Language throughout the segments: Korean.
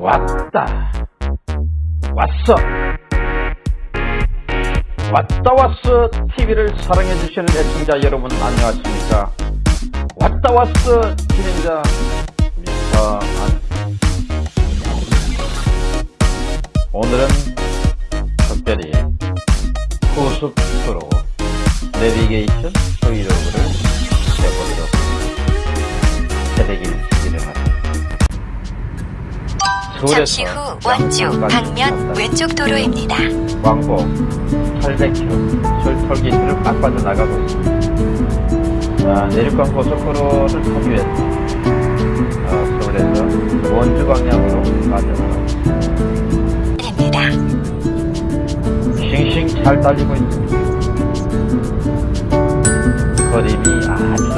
왔다. 왔어. 왔다 왔어 TV를 사랑해 주시는 애청자 여러분 안녕하십니까? 왔다 왔어 진행자 서안 오늘은 특별히 고속도로 내비게이션 브이로그를 잠시 후 원주 방면 왼쪽 도로입니다. 광고 800km 철털기를 빡빠져 나가고 있습니다. 자, 내륙간 고속도로를 타기 위해서 어, 서울에서 원주 방향으로 빠져나가고. 입니다. 싱싱 잘 달리고 있습니다. 아주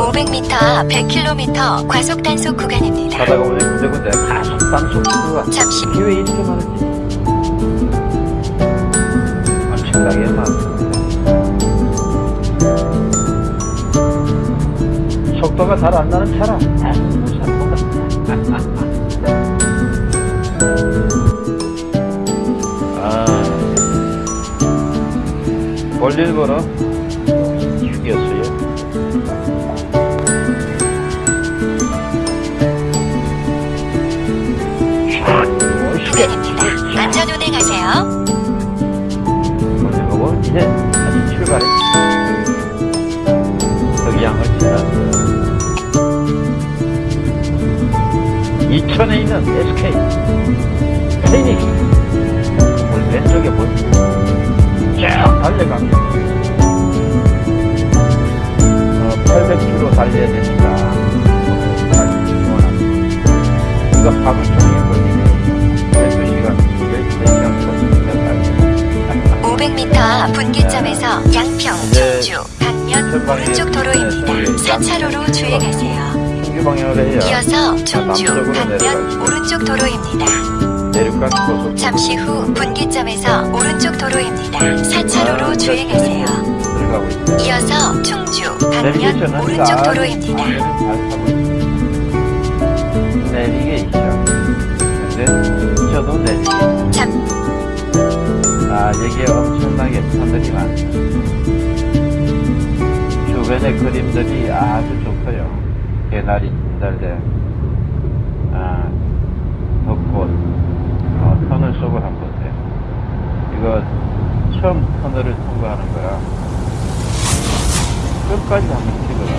500m 앞 100km 과속 단속 구간입니다. 가다가 오늘 군데군데 가속 단속구가 잠시 이게 왜 이렇게 많은지 엄청나게 많습니다. 속도가 잘 안 나는 차라. 아, 볼일 보러 이천에 있는 SK 페이닉스 건물 왼쪽에 보이죠 쭉 달려갑니다. 어, 800km 달려야 되니까 이거 하루 종일 걸리네. 12시간 3시간 걸리니까 500m 앞 분기점에서 양평, 이제 청주, 방면 오른쪽 도로입니다. 4차로로 주행하세요. 충주 방향으로 해야 이어서 청주, 내려가죠. 오른쪽 도로입니다. 내륙간 고속 잠시 후 분기점에서 오른쪽 도로입니다. 4차로로 주행하세요. 들어가고 있습니다. 이어서 충주, 방면 내비게이션은 오른쪽 잘- 도로입니다. 내비게이션. 근데 저도 내비게이션. 잠, 아, 여기에 엄청나게 산들이 많습니다. 주변의 그림들이 아주 좋고요. 개나리 진달래, 아, 벚꽃, 어, 터널 속을 한번 보세요. 이거 처음 터널을 통과하는 거야. 끝까지 한번 찍어라.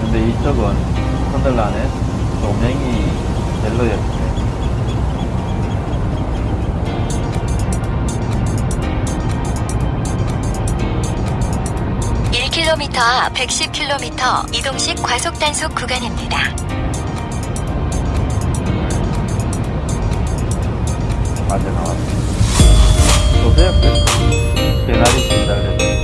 근데 이쪽은 터널 안에 조명이 옐로였어요. 1km 앞 110km 이동식 과속 단속 구간입니다. 맞아 나왔어. 보세요, 그 개나리 진달래.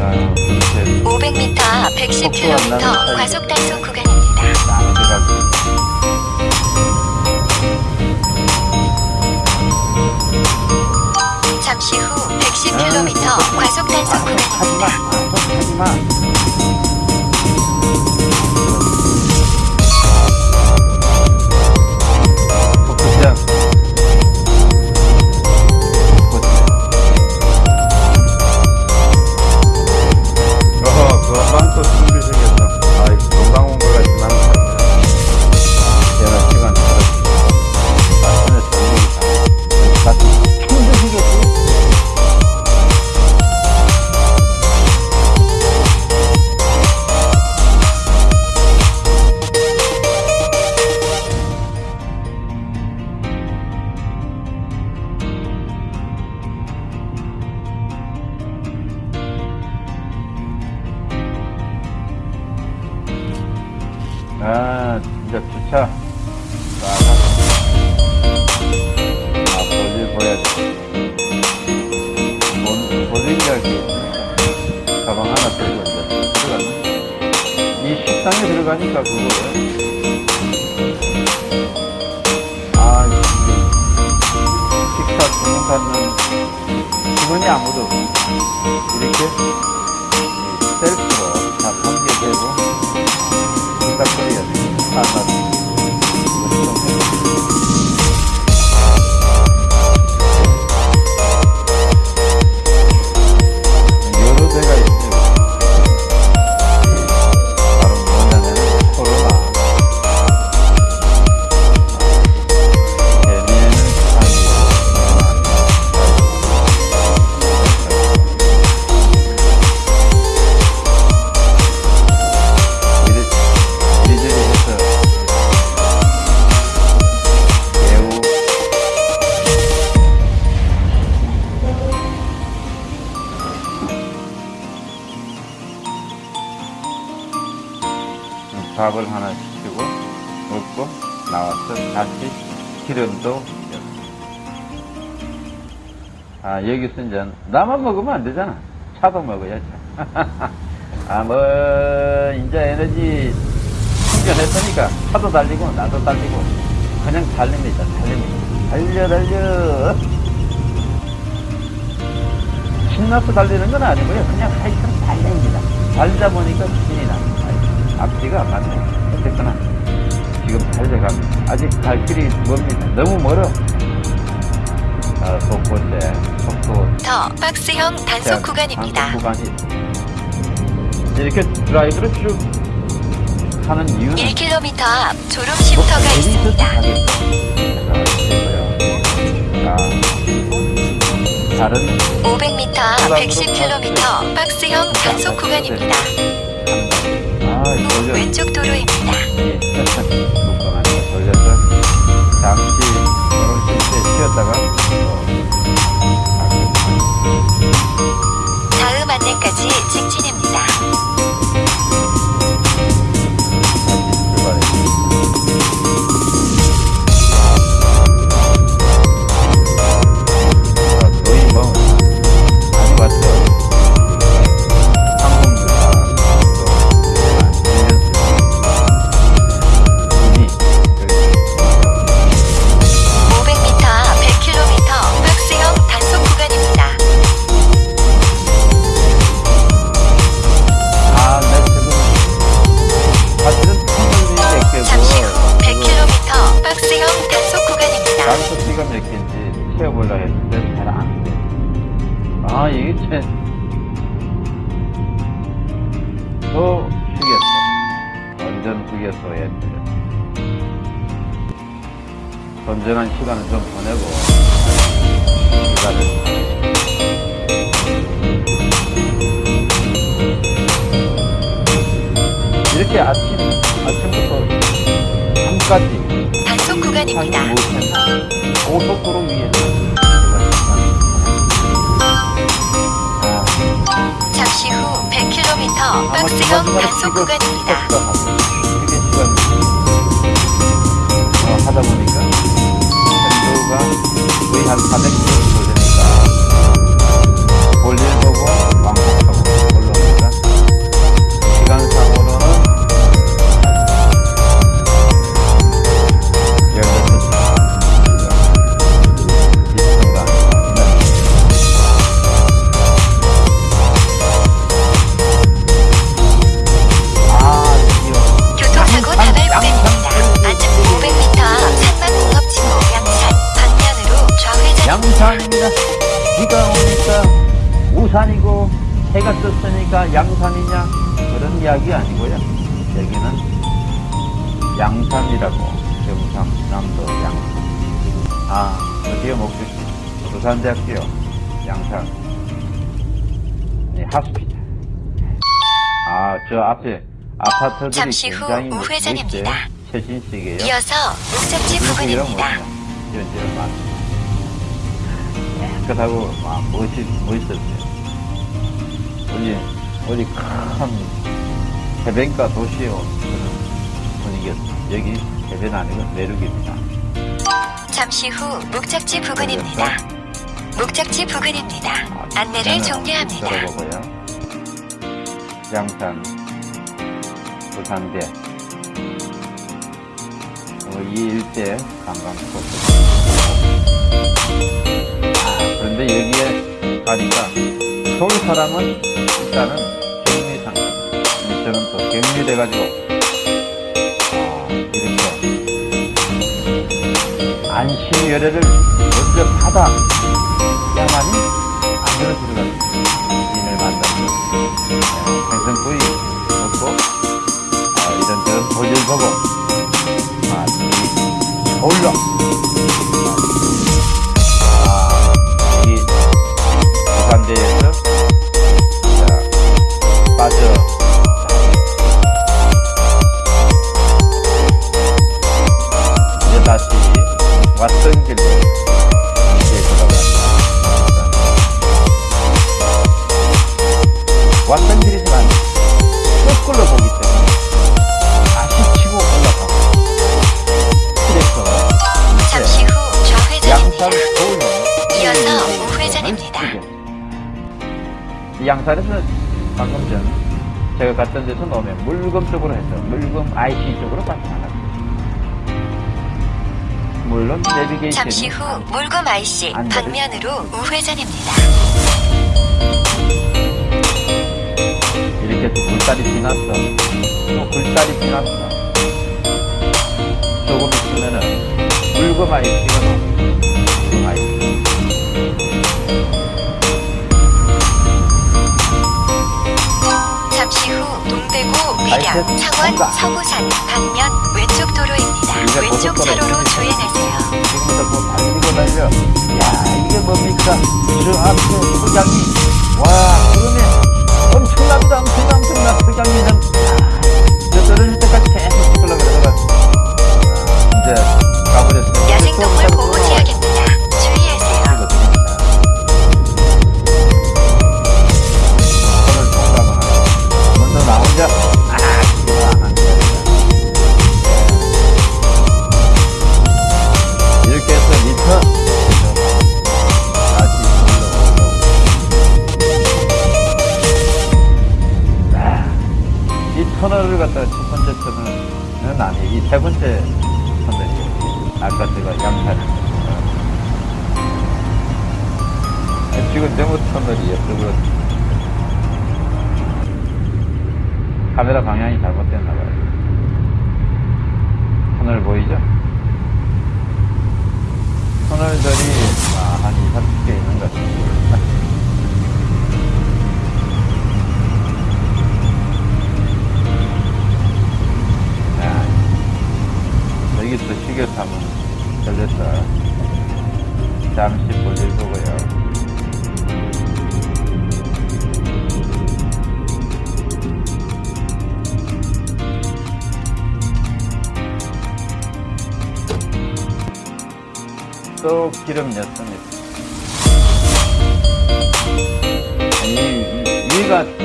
아, 이렇게 500m 앞 110km 과속 단속 구간입니다. 110km 과속 단속 하지마, 구간입니다. 하지마. 주머니 아무도 이렇게 이 셀프로 다 관계되고 생각거리가 되고 밥을 하나 시키고 먹고 나와서 다시 기름도 아 여기서 이제 나만 먹으면 안 되잖아. 차도 먹어야지. 아뭐 이제 에너지 충전했으니까 차도 달리고 나도 달리고 그냥 달립니다. 달립니다 달려 달려. 신나서 달리는 건 아니고요. 그냥 하여튼 달립니다. 달리다 보니까 신이 나 앞뒤가 안 맞네 어쨌거나 지금 달려갑니다 아직 갈 길이 멉니다 너무 멀어 아, 속보세 속도 더 박스형 단속 구간입니다. 구간이 이렇게 드라이브를 쭉 하는 이유는 1km 앞 졸음 쉼터가 있습니다. 다른 500m 앞 110km 박스형 단속 구간입니다. 왼쪽 도로입니다. 건전한 시간을 좀 보내고 시간을 이렇게 아침 아침부터 밤까지 단속 구간입니다. 고속도로 위에서 아, 잠시 후 100km 박스형 단속 구간입니다. 한 400km 되니까 볼일 보고 떴으니까 양산이냐 그런 이야기 아니고요. 여기는 양산이라고 경상남도 양산. 아 드디어 목적지 부산대학교 양산 네, 하스피탈. 아저 앞에 아파트들이 잠시 후 굉장히 우회전입니다. 최신식이에요. 이어서 목적지 부근입니다. 이런저런 많 깨끗하고 막 멋있, 멋있었어요. 어디, 어디 큰 해변가 도시에 온 그런 분위기였어요. 여기 해변 아니고 내륙입니다. 잠시 후 목적지 부근입니다. 목적지 부근입니다. 아, 안내를 종료합니다. 들어보고요. 양산, 부산대, 어, 이 일대 관광 스포츠. 아, 여기에 가니까 서울 사람은 일단은 저는 또 격리돼가지고. 아, 이렇게. 안심 열애를 먼저 받아 야만이 안으로 들어가는 인을 만나서 생선구이 먹고 아, 이런저런 볼일 보고 아, 이 서울로. 아, 이 부산대에서 자, 빠져 방금 전 제가 갔던 데서 나오면 물금 쪽으로 해서 물금 IC 쪽으로 빠져 나갔어요. 물론 내비게이션이 잠시 후 물금 IC 안 방면으로 우회전입니다. 이렇게 또 굴다리 지났어. 또 굴다리 지났어. 조금 있으면은 물금 IC가. 물금 밀양 창원. 서구산 방면 왼쪽 도로입니다. 왼쪽. 차로로 주행하세요. 지금부터 뭐 달리고. 야, 이게 뭡니까? 저 앞에 소장이. 와, 그러면 엄청납니다. 엄청나, 엄청나. 야, 저 떨어질 때까지 계속. 아, 이제 가버렸어요. 야생동물 보호 지역입니다. 카메라 방향이 잘못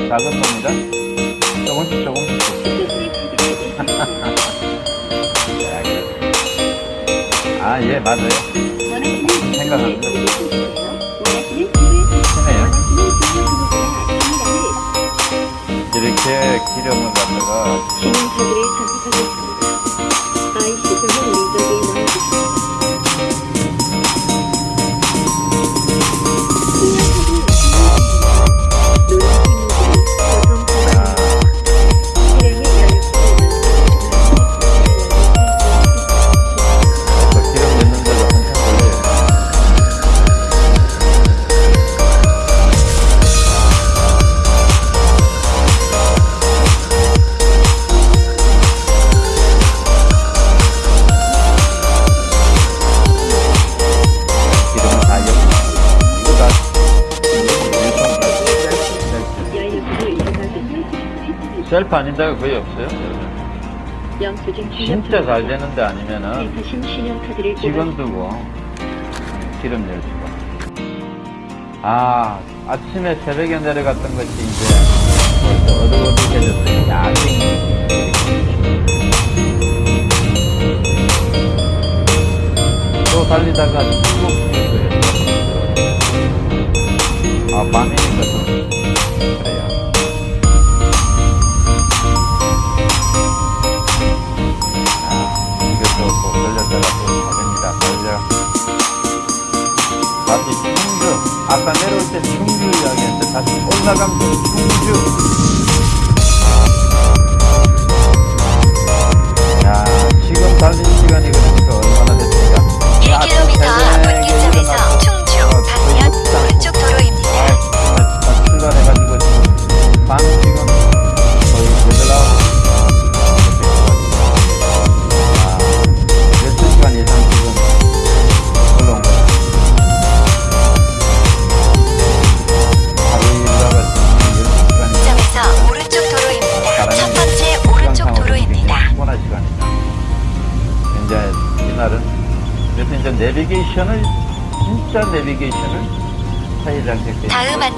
작은 겁니다. 조금씩 조금씩. 자, 그렇습니다. 아, 예, 맞아요. 생각합니다. 크네요. 이렇게 기름을 갖다가 유통 셀프 아닌 데가 거의 없어요. 진짜 잘 되는데 아니면은 신용카드를 직원 두고 기름 낼 수가. 아, 아침에 새벽에 내려갔던 것이 이제 벌써 어둑어둑해졌어요. 야경. 또 달리다가 쭉. 아, 밤이니까 좀 그래요. 내려올 때 충주 이야기했는데 다시 올라가면 충주.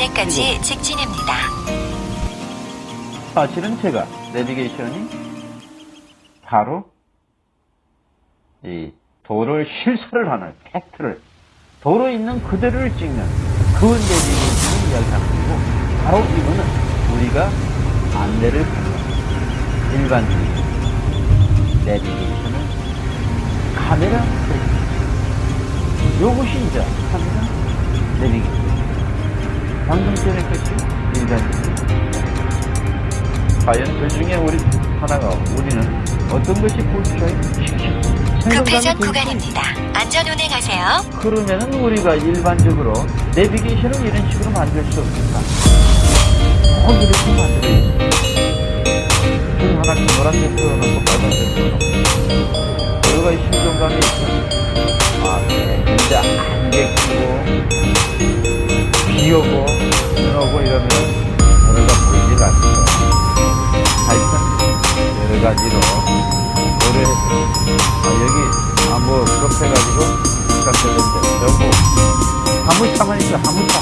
안내까지 직진입니다. 사실은 제가 내비게이션이 바로 이 도로를 실사를 하는 팩트를 도로 있는 그대로를 찍는 그 내비게이션을 이야기하는 거고 바로 이거는 우리가 안내를 받는 일반적인 내비게이션을 카메라 프레임. 요것이 이제 카메라 내비게이션 방금 전에 것이 일반적인 과연 그 중에 우리 하나가 우리는 어떤 것이 볼까요? 급회전 구간입니다. 안전 운행하세요. 그러면은 우리가 일반적으로 내비게이션을 이런 식으로 만들 수 없을까? 꼭 이렇게 만들어야 돼. 그 하나 노란색 틀어놓고 빨간색 틀어놓고 여기가 신경감이 있어. 아, 네. 진짜 안개 끼고 비 오고 가지로 도로에서 아, 여기 아뭐 급해가지고 시작되는데 전부 화물차만 있어 화물차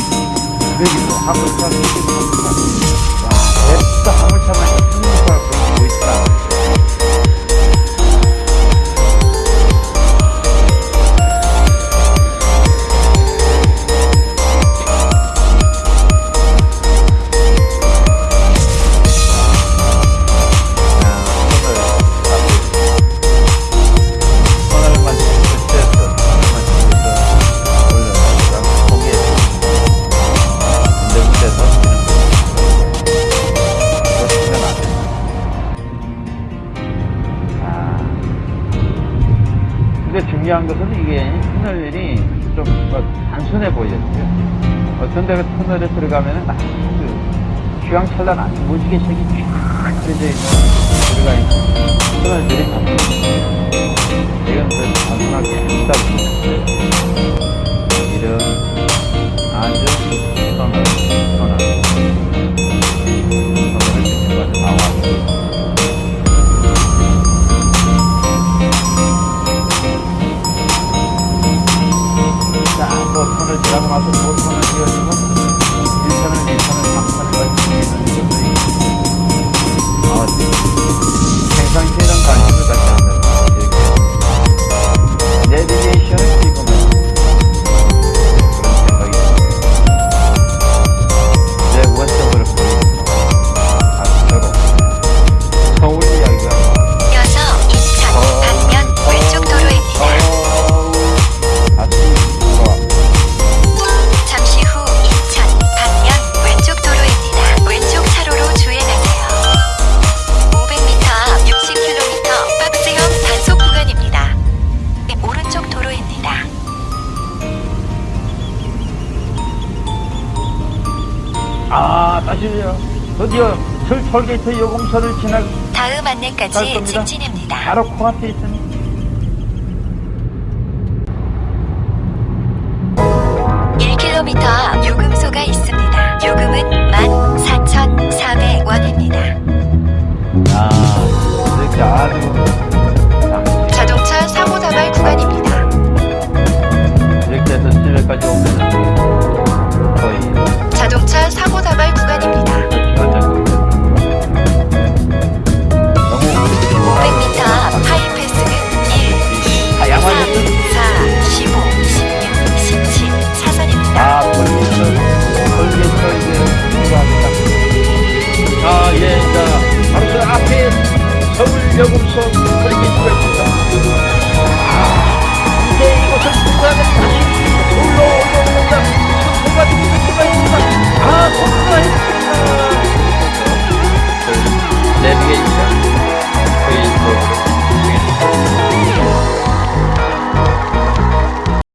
여기도 여기도 화물차 것은 이게 터널이 좀뭐 단순해 보였어요 어떤 데가 터널에 들어가면은 아주 휘황찬란한 무지개 색이 쫙 그려져 있는 들어가 있는 터널들이 많아요 이건 그 단순하게 한다고 생각해요. 이런 아주 선을, 또 선을 지나고 아 다시요 드디어 철 톨게이트 요금소를 지나 다음 갈 안내까지. 직진입니다. 바로 코앞에 1km 앞 요금소가 있습니다.